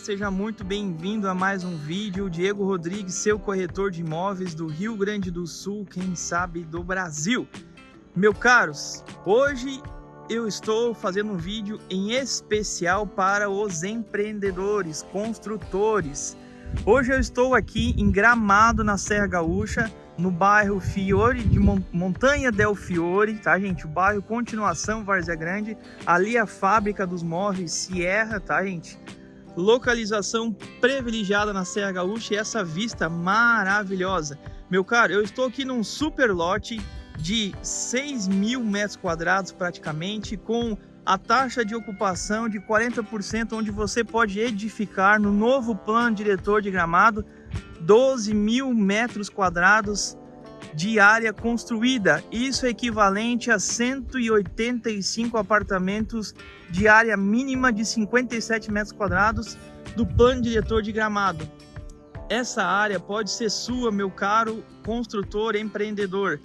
seja muito bem-vindo a mais um vídeo. Diego Rodrigues, seu corretor de imóveis do Rio Grande do Sul, quem sabe do Brasil. Meu caros, hoje eu estou fazendo um vídeo em especial para os empreendedores, construtores. Hoje eu estou aqui em Gramado, na Serra Gaúcha, no bairro Fiore de Montanha del Fiore, tá gente? O bairro Continuação Várzea Grande, ali a fábrica dos móveis Sierra, tá gente? Localização privilegiada na Serra Gaúcha e essa vista maravilhosa. Meu caro, eu estou aqui num super lote de 6 mil metros quadrados praticamente, com a taxa de ocupação de 40%, onde você pode edificar no novo plano diretor de gramado 12 mil metros quadrados de área construída. Isso é equivalente a 185 apartamentos de área mínima de 57 metros quadrados do plano diretor de Gramado. Essa área pode ser sua, meu caro construtor empreendedor.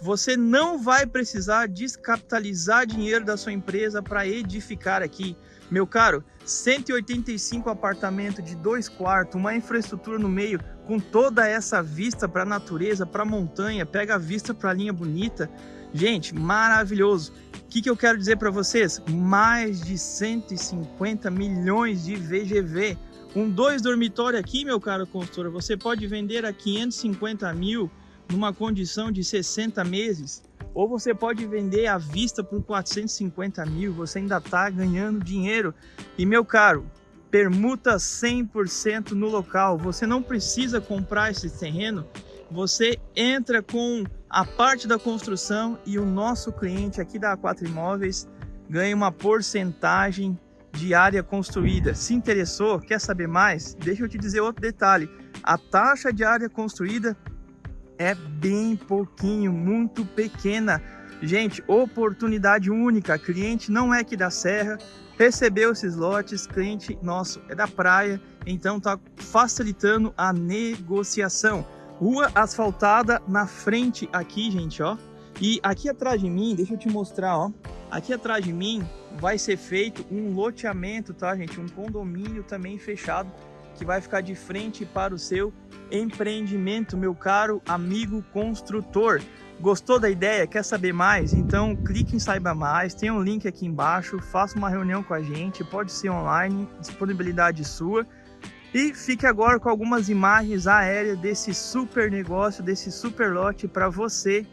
Você não vai precisar descapitalizar dinheiro da sua empresa para edificar aqui. Meu caro, 185 apartamentos de dois quartos, uma infraestrutura no meio, com toda essa vista para a natureza, para a montanha, pega a vista para a linha bonita. Gente, maravilhoso. O que, que eu quero dizer para vocês? Mais de 150 milhões de VGV. Com dois dormitórios aqui, meu caro consultor, você pode vender a 550 mil numa condição de 60 meses. Ou você pode vender à vista por 450 mil, você ainda está ganhando dinheiro. E meu caro, permuta 100% no local. Você não precisa comprar esse terreno, você entra com a parte da construção e o nosso cliente aqui da A4 Imóveis ganha uma porcentagem de área construída. Se interessou, quer saber mais? Deixa eu te dizer outro detalhe. A taxa de área construída é bem pouquinho, muito pequena. Gente, oportunidade única. Cliente não é aqui da Serra, recebeu esses lotes, cliente nosso é da praia, então tá facilitando a negociação. Rua asfaltada na frente aqui, gente, ó. E aqui atrás de mim, deixa eu te mostrar, ó. Aqui atrás de mim vai ser feito um loteamento, tá, gente? Um condomínio também fechado que vai ficar de frente para o seu empreendimento, meu caro amigo construtor. Gostou da ideia? Quer saber mais? Então clique em Saiba Mais, tem um link aqui embaixo, faça uma reunião com a gente, pode ser online, disponibilidade sua. E fique agora com algumas imagens aéreas desse super negócio, desse super lote para você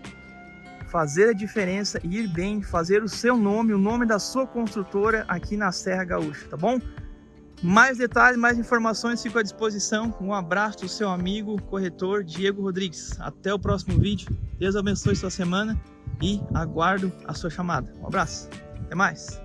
fazer a diferença, ir bem, fazer o seu nome, o nome da sua construtora aqui na Serra Gaúcha, tá bom? Mais detalhes, mais informações ficam à disposição. Um abraço do seu amigo corretor Diego Rodrigues. Até o próximo vídeo. Deus abençoe sua semana e aguardo a sua chamada. Um abraço. Até mais.